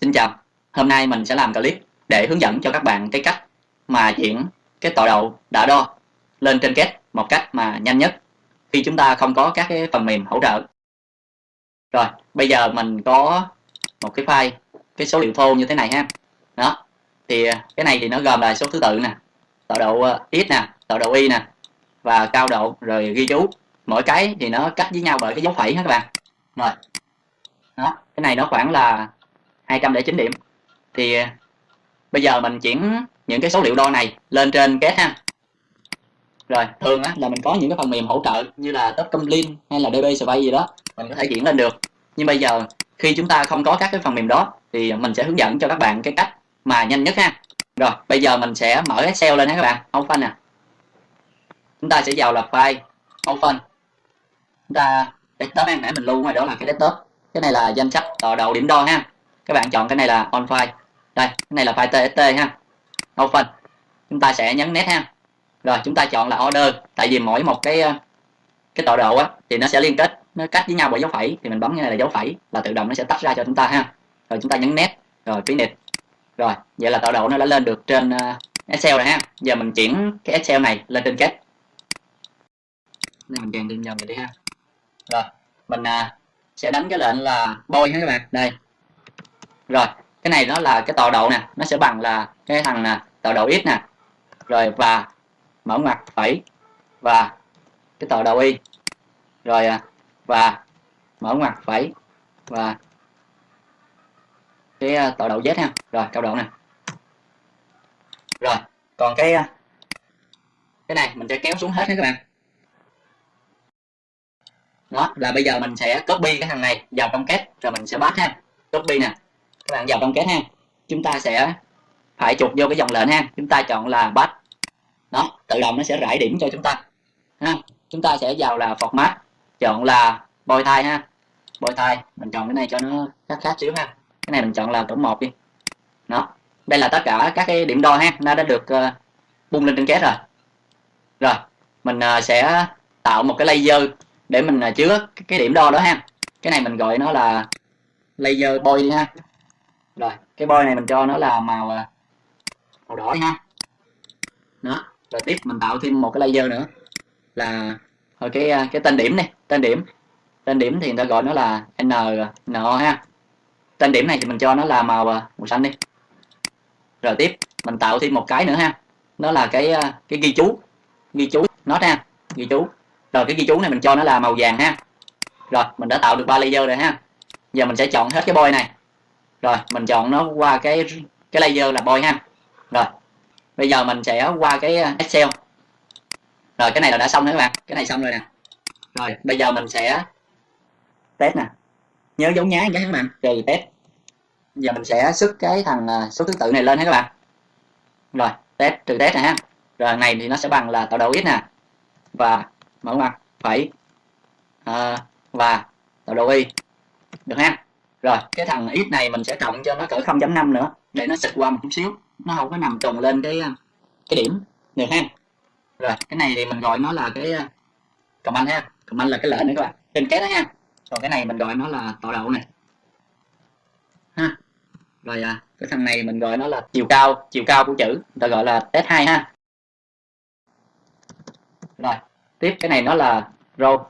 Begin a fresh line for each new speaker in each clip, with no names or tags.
Xin chào, hôm nay mình sẽ làm clip để hướng dẫn cho các bạn cái cách mà chuyển cái tọa độ đã đo lên trên kết một cách mà nhanh nhất khi chúng ta không có các cái phần mềm hỗ trợ. Rồi, bây giờ mình có một cái file, cái số liệu thô như thế này ha. Đó, thì cái này thì nó gồm là số thứ tự nè, tọa độ ờ, x nè, tọa độ y nè và cao độ rồi ghi chú. Mỗi cái thì nó cách với nhau bởi cái dấu phẩy ha các bạn. Rồi. Đó, cái này nó khoảng là 209 điểm. Thì à, bây giờ mình chuyển những cái số liệu đo này lên trên kết ha. Rồi thường á, là mình có những cái phần mềm hỗ trợ như là Topcomlin hay là DB Survey gì đó mình có thể chuyển lên được. Nhưng bây giờ khi chúng ta không có các cái phần mềm đó thì mình sẽ hướng dẫn cho các bạn cái cách mà nhanh nhất ha. Rồi bây giờ mình sẽ mở Excel lên ha các bạn. Open nè. Chúng ta sẽ vào là file. Open. Chúng ta desktop nãy mình lưu ngoài đó là cái desktop. Cái này là danh sách ờ, tọa độ điểm đo ha các bạn chọn cái này là on file. Đây, cái này là file txt ha. Open. Chúng ta sẽ nhấn nét ha. Rồi, chúng ta chọn là order. Tại vì mỗi một cái ờ, cái tọa độ á, thì nó sẽ liên kết, nó cách với nhau bởi dấu phẩy. Thì mình bấm cái này là dấu phẩy là tự động nó sẽ tách ra cho chúng ta ha. Rồi, chúng ta nhấn nét rồi finish rồi, vậy là tọa độ nó đã lên được trên ờ, Excel rồi ha. Giờ mình chuyển cái Excel này lên trên kết mình dàn lên dòng vậy đi ha. Rồi, mình ờ, sẽ đánh cái lệnh là bôi ha các bạn. Đây rồi, cái này nó là cái tọa độ nè, nó sẽ bằng là cái thằng nè, tọa độ x nè. Rồi, và mở ngoặc phẩy, và cái tọa độ y. Rồi à, và mở ngoặc phẩy, và cái à, tọa độ z ha. Rồi, cao độ nè. Rồi, còn cái à, cái này mình sẽ kéo xuống hết nha các bạn. Đó, là bây giờ mình sẽ copy cái thằng này vào trong kết rồi mình sẽ bắt ha. Copy nè các bạn vào trong kết ha. Chúng ta sẽ phải chụp vô cái dòng lệnh ha. Chúng ta chọn là bắt đó tự động nó sẽ rải điểm cho chúng ta. Ha chúng ta sẽ vào là format. Chọn là bôi thai ha. Bôi thai mình chọn cái này cho nó khác khác xíu ha. Cái này mình chọn là tổng một đi. Đó đây là tất cả các cái điểm đo ha. Nó đã được uh, bung lên trên kết rồi. Rồi mình uh, sẽ tạo một cái layer để mình uh, chứa cái điểm đo đó ha. Cái này mình gọi nó là layer boy đi ha rồi, cái bôi này mình cho nó là màu à, màu đỏ ha đó, rồi tiếp mình tạo thêm một cái layer nữa. Là rồi cái à, cái tên điểm này tên điểm. Tên điểm thì người ta gọi nó là n n ha. Tên điểm này thì mình cho nó là màu à, màu xanh đi. Rồi tiếp, mình tạo thêm một cái nữa ha. Nó là cái cái ghi chú. Ghi chú nó ha, ghi chú. Rồi cái ghi chú này mình cho nó là màu vàng ha. Rồi, mình đã tạo được ba layer rồi ha. Giờ mình sẽ chọn hết cái boy này rồi mình chọn nó qua cái cái layer là boy ha. Rồi bây giờ mình sẽ qua cái uh, excel. Rồi cái này là đã xong rồi các bạn. Cái này xong rồi nè. Rồi bây giờ mình sẽ test nè. Nhớ dấu nhá cái các bạn. Trừ test. Giờ mình sẽ xuất cái thằng uh, số thứ tự này lên hết các bạn. Rồi test trừ test nè, ha. Rồi này thì nó sẽ bằng là tạo đầu x nè. Và mở ngoặc phẩy à, ờ, và tạo đầu y. Được ha? Rồi cái thằng ít này mình sẽ cộng cho nó cỡ 0.5 nữa để nó xịt qua một chút xíu. Nó không có nằm trùng lên cái cái điểm. Được ha? Rồi cái này thì mình gọi nó là cái comment ha? Comment là cái lệnh nữa các bạn. Trên cái đó ha còn cái này mình gọi nó là tọa độ này. Ha? Rồi à, cái thằng này mình gọi nó là chiều cao chiều cao của chữ. Người ta gọi là test 2 ha? Rồi tiếp cái này nó là row.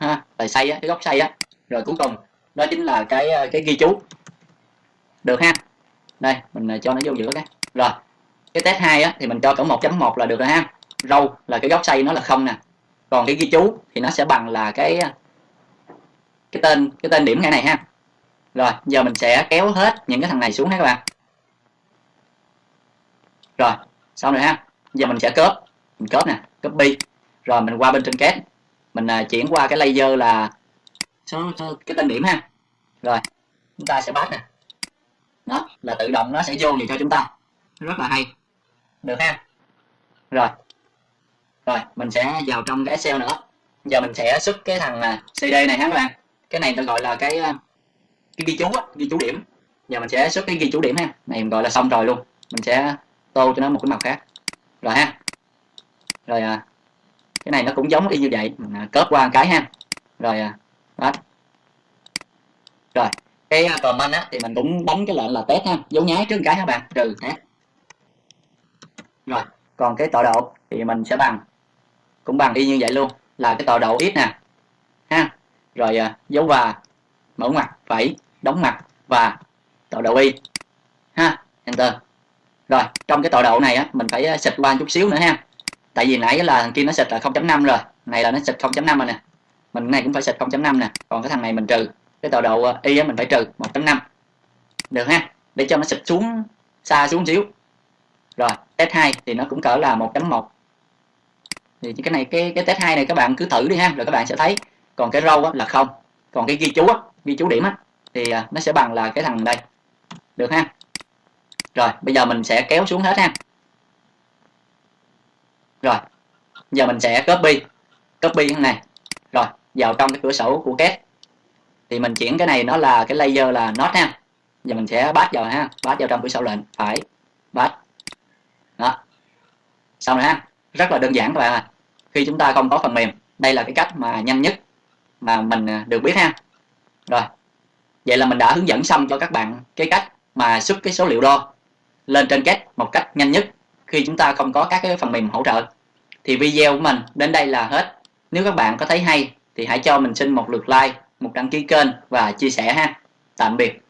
Ha? Tại xây á cái góc xây á. Rồi cuối cùng đó chính là cái ờ, cái ghi chú. Được ha. Đây mình ờ, cho nó vô giữa cái. Rồi cái test 2 á, thì mình cho cỡ 1.1 là được rồi ha. Râu là cái góc xây nó là không nè. Còn cái ghi chú thì nó sẽ bằng là cái ờ, cái tên cái tên điểm ngay này ha. Rồi giờ mình sẽ kéo hết những cái thằng này xuống ha các bạn. Rồi xong rồi ha. Giờ mình sẽ cớp mình cớp nè copy rồi mình qua bên trên kết mình chuyển qua cái layer là số, số cái tên điểm ha. Rồi chúng ta sẽ bắt nè. Đó là tự động nó sẽ vô liền cho chúng ta. Rất là hay. Được ha. Rồi. Rồi mình sẽ vào trong cái Excel nữa. Giờ mình sẽ xuất cái thằng à, CD này ha các bạn? Cái này tôi gọi là cái à, cái ghi chú á, ghi chú điểm. Giờ mình sẽ xuất cái ghi chú điểm ha. Này mình gọi là xong rồi luôn. Mình sẽ tô cho nó một cái màu khác. Rồi ha. Rồi à, cái này nó cũng giống y như vậy. Mình à, cớp qua một cái ha. Rồi đó. Rồi cái à, comment á thì mình cũng đánh cái lệnh là test ha. Dấu nháy trước cái các bạn? Trừ test rồi còn cái tọa độ thì mình sẽ bằng cũng bằng y như vậy luôn là cái tọa độ x nè. Ha. Rồi à, dấu và mở mặt phẩy đóng mặt và tọa độ y. Ha enter. Rồi trong cái tọa độ này á mình phải à, xịt qua chút xíu nữa ha. Tại vì nãy là thằng kia nó xịt là 0.5 rồi này là nó xịt 0.5 rồi nè mình này cũng phải xịt 0.5 nè. Còn cái thằng này mình trừ. Cái tọa độ à, y á mình phải trừ 1.5 được ha? Để cho nó xịt xuống xa xuống xíu. Rồi test 2 thì nó cũng cỡ là 1.1 thì cái này cái cái test 2 này các bạn cứ thử đi ha rồi các bạn sẽ thấy. Còn cái râu là không. Còn cái ghi chú á, ghi chú điểm á thì à, nó sẽ bằng là cái thằng đây. Được ha? Rồi bây giờ mình sẽ kéo xuống hết ha. Rồi giờ mình sẽ copy. Copy cái này. Rồi vào trong cái cửa sổ của kết thì mình chuyển cái này nó là cái layer là node ha. Giờ mình sẽ bắt vào ha bắt vào trong cửa sổ lệnh. Phải bắt đó. Xong rồi ha. Rất là đơn giản các bạn ạ. Khi chúng ta không có phần mềm, đây là cái cách mà nhanh nhất mà mình à, được biết ha. Rồi. Vậy là mình đã hướng dẫn xong cho các bạn cái cách mà xuất cái số liệu đo lên trên kết một cách nhanh nhất khi chúng ta không có các cái phần mềm hỗ trợ. Thì video của mình đến đây là hết. Nếu các bạn có thấy hay thì hãy cho mình xin một lượt like, một đăng ký kênh và chia sẻ ha. Tạm biệt.